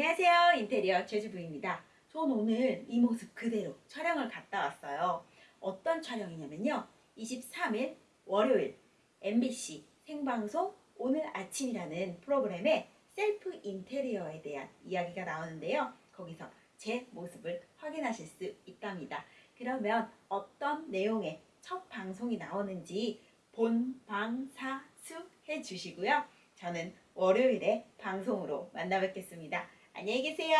안녕하세요. 인테리어 제주부입니다. 전 오늘 이 모습 그대로 촬영을 갔다 왔어요. 어떤 촬영이냐면요. 23일 월요일 MBC 생방송 오늘 아침이라는 프로그램에 셀프 인테리어에 대한 이야기가 나오는데요. 거기서 제 모습을 확인하실 수 있답니다. 그러면 어떤 내용의 첫 방송이 나오는지 본방사수 해주시고요. 저는 월요일에 방송으로 만나 뵙겠습니다. 안녕히 계세요.